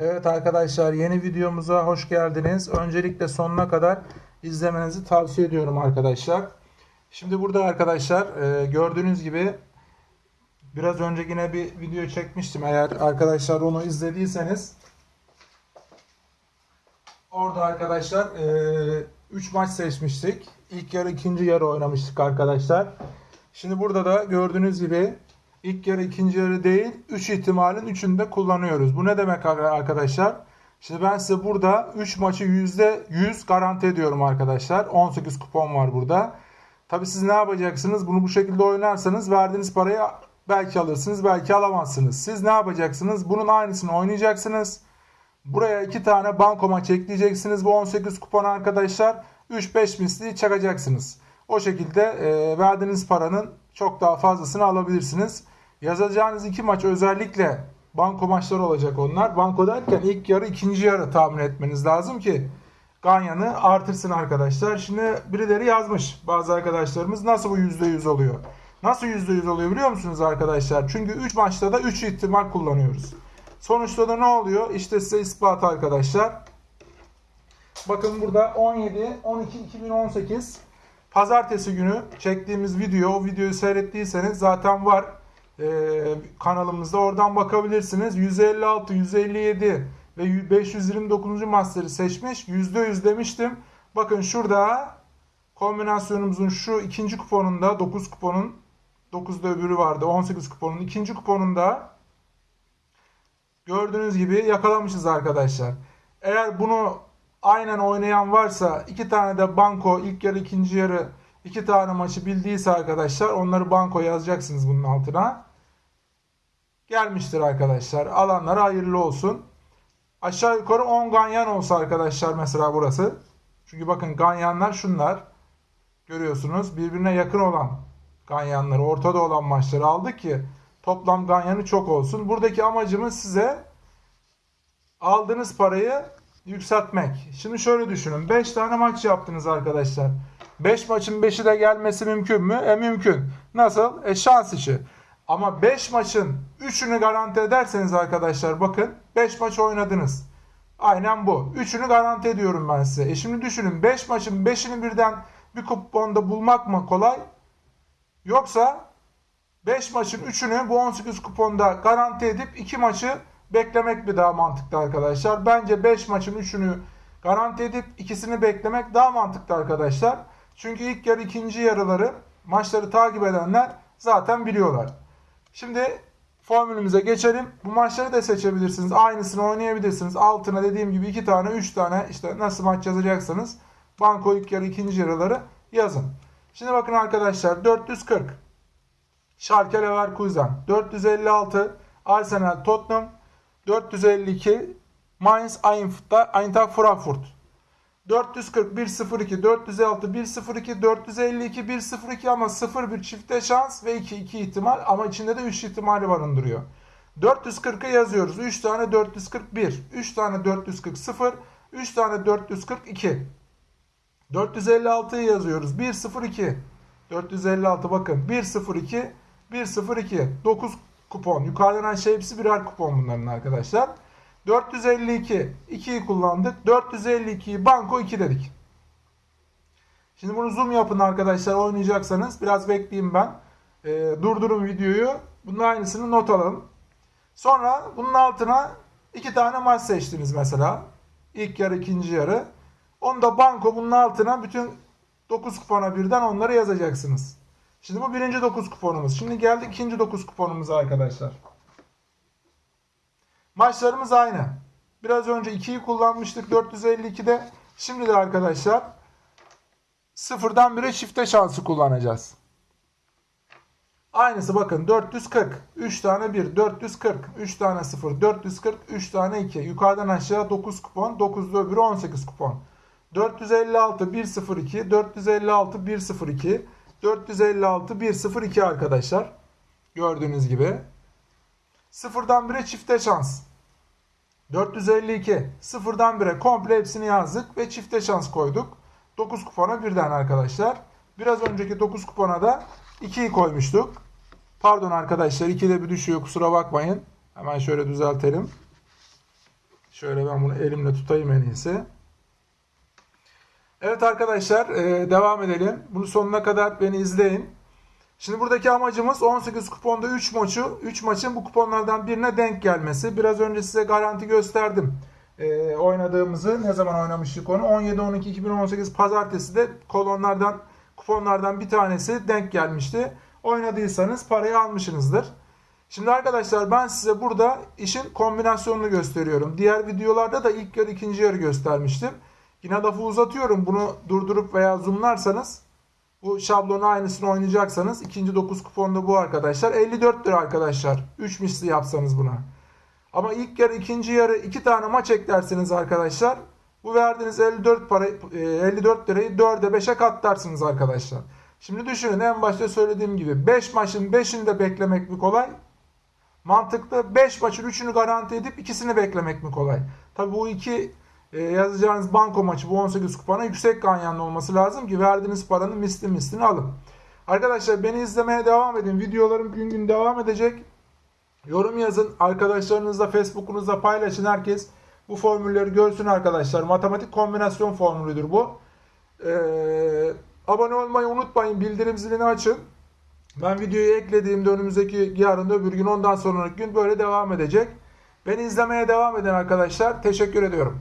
Evet arkadaşlar yeni videomuza hoş geldiniz. Öncelikle sonuna kadar izlemenizi tavsiye ediyorum arkadaşlar. Şimdi burada arkadaşlar e, gördüğünüz gibi biraz önce yine bir video çekmiştim. Eğer arkadaşlar onu izlediyseniz orada arkadaşlar 3 maç seçmiştik. İlk yarı ikinci yarı oynamıştık arkadaşlar. Şimdi burada da gördüğünüz gibi ilk yarı ikinci yarı değil 3 ihtimalin 3'ünü de kullanıyoruz. Bu ne demek arkadaşlar? Şimdi ben size burada 3 maçı %100 garanti ediyorum arkadaşlar. 18 kupon var burada. Tabi siz ne yapacaksınız? Bunu bu şekilde oynarsanız verdiğiniz parayı belki alırsınız belki alamazsınız. Siz ne yapacaksınız? Bunun aynısını oynayacaksınız. Buraya iki tane banko maç ekleyeceksiniz. Bu 18 kupon arkadaşlar 3-5 misli çakacaksınız. O şekilde verdiğiniz paranın çok daha fazlasını alabilirsiniz. Yazacağınız iki maç özellikle banko maçları olacak onlar. Banko derken ilk yarı ikinci yarı tahmin etmeniz lazım ki Ganyan'ı artırsın arkadaşlar. Şimdi birileri yazmış bazı arkadaşlarımız nasıl bu %100 oluyor? Nasıl %100 oluyor biliyor musunuz arkadaşlar? Çünkü 3 maçta da 3 ihtimal kullanıyoruz. Sonuçta da ne oluyor? İşte size ispat arkadaşlar. Bakın burada 17 12 2018 Pazartesi günü çektiğimiz video, o videoyu seyrettiyseniz zaten var kanalımızda. Oradan bakabilirsiniz. 156, 157 ve 529. master'ı seçmiş. %100 demiştim. Bakın şurada kombinasyonumuzun şu ikinci kuponunda 9 kuponun 9'da öbürü vardı. 18 kuponun ikinci kuponunda gördüğünüz gibi yakalamışız arkadaşlar. Eğer bunu aynen oynayan varsa iki tane de banko ilk yarı ikinci yarı iki tane maçı bildiyse arkadaşlar onları banko yazacaksınız bunun altına. Gelmiştir arkadaşlar. Alanlara hayırlı olsun. Aşağı yukarı 10 ganyan olsa arkadaşlar mesela burası. Çünkü bakın ganyanlar şunlar. Görüyorsunuz birbirine yakın olan ganyanları ortada olan maçları aldık ki toplam ganyanı çok olsun. Buradaki amacımız size aldığınız parayı yükseltmek. Şimdi şöyle düşünün. 5 tane maç yaptınız arkadaşlar. 5 maçın 5'i de gelmesi mümkün mü? E mümkün. Nasıl? E şans işi. Ama 5 maçın 3'ünü garanti ederseniz arkadaşlar bakın 5 maç oynadınız. Aynen bu. 3'ünü garanti ediyorum ben size. E şimdi düşünün 5 maçın 5'ini birden bir kuponda bulmak mı kolay? Yoksa 5 maçın 3'ünü bu 18 kuponda garanti edip 2 maçı beklemek bir daha mantıklı arkadaşlar. Bence 5 maçın 3'ünü garanti edip ikisini beklemek daha mantıklı arkadaşlar. Çünkü ilk yarı ikinci yarıları maçları takip edenler zaten biliyorlar. Şimdi formülümüze geçelim. Bu maçları da seçebilirsiniz. Aynısını oynayabilirsiniz. Altına dediğim gibi 2 tane 3 tane işte nasıl maç yazacaksanız banko ilk yarı ikinci yarıları yazın. Şimdi bakın arkadaşlar 440 Schalke Leverkusen 456 Arsenal Tottenham 452 Mainz Eintracht Frankfurt 441 02 406 102 452 102 ama 0 bir çifte şans ve 2 2 ihtimal ama içinde de 3 ihtimali barındırıyor. 440'ı yazıyoruz. 3 tane 441, 3 tane 440 0, 3 tane 442. 456'yı yazıyoruz. 102. 456 bakın 102 102 9 kupon. Yukarıdan aşağı hepsi birer kupon bunların arkadaşlar. 452 2'yi kullandık. 452'yi banko 2 dedik. Şimdi bunu zoom yapın arkadaşlar oynayacaksanız. Biraz bekleyeyim ben. E, durdurun videoyu. Bunun aynısını not alın. Sonra bunun altına iki tane maç seçtiniz mesela. İlk yarı ikinci yarı. Onu da banko bunun altına bütün 9 kupona birden onları yazacaksınız. Şimdi bu birinci 9 kuponumuz. Şimdi geldik ikinci 9 kuponumuza arkadaşlar. Maçlarımız aynı. Biraz önce 2'yi kullanmıştık 452'de. Şimdi de arkadaşlar sıfırdan 1'e çifte şansı kullanacağız. Aynısı bakın 440. 3 tane 1 440. 3 tane 0 440. 3 tane 2. Yukarıdan aşağı 9 kupon. 9'da öbürü 18 kupon. 456 102. 456 102. 456 102 arkadaşlar. Gördüğünüz gibi. Sıfırdan 1'e çifte şans. 452. Sıfırdan 1'e komple hepsini yazdık ve çifte şans koyduk. 9 kupona birden arkadaşlar. Biraz önceki 9 kupona da 2'yi koymuştuk. Pardon arkadaşlar 2'de bir düşüyor kusura bakmayın. Hemen şöyle düzeltelim. Şöyle ben bunu elimle tutayım en iyisi. Evet arkadaşlar e, devam edelim. Bunu sonuna kadar beni izleyin. Şimdi buradaki amacımız 18 kuponda 3 maçı, 3 maçın bu kuponlardan birine denk gelmesi. Biraz önce size garanti gösterdim. E, oynadığımızı ne zaman oynamıştık onu? 17-12-2018 pazartesi de kolonlardan kuponlardan bir tanesi denk gelmişti. Oynadıysanız parayı almışsınızdır. Şimdi arkadaşlar ben size burada işin kombinasyonunu gösteriyorum. Diğer videolarda da ilk yarı ikinci yarı göstermiştim. Yine lafı uzatıyorum. Bunu durdurup veya zoomlarsanız bu şablonun aynısını oynayacaksanız ikinci 9 kuponda bu arkadaşlar. 54 lira arkadaşlar. 3 misli yapsanız buna. Ama ilk yarı ikinci yarı iki tane maç eklerseniz arkadaşlar bu verdiğiniz 54 para e, 54 lirayı 4'e 5'e katlarsınız arkadaşlar. Şimdi düşünün en başta söylediğim gibi 5 maçın 5'ini de beklemek mi kolay? Mantıklı 5 maçın 3'ünü garanti edip ikisini beklemek mi kolay? Tabi bu iki e, yazacağınız banko maçı bu 18 kupona yüksek ganyanlı olması lazım ki verdiğiniz paranın misli mislini alın. Arkadaşlar beni izlemeye devam edin. Videolarım gün gün devam edecek. Yorum yazın. Arkadaşlarınızla Facebook'unuzda paylaşın. Herkes bu formülleri görsün arkadaşlar. Matematik kombinasyon formülüdür bu. Ee, abone olmayı unutmayın. Bildirim zilini açın. Ben videoyu eklediğimde önümüzdeki yarın öbür gün ondan sonraki gün böyle devam edecek. Beni izlemeye devam edin arkadaşlar. Teşekkür ediyorum.